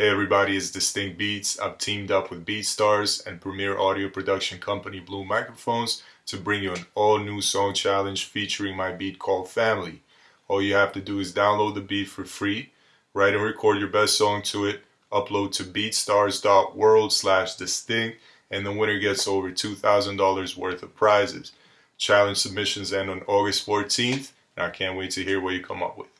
Hey everybody, it's Distinct Beats. I've teamed up with BeatStars and premier audio production company Blue Microphones to bring you an all new song challenge featuring my beat called Family. All you have to do is download the beat for free, write and record your best song to it, upload to beatstars.world slash distinct, and the winner gets over $2,000 worth of prizes. Challenge submissions end on August 14th, and I can't wait to hear what you come up with.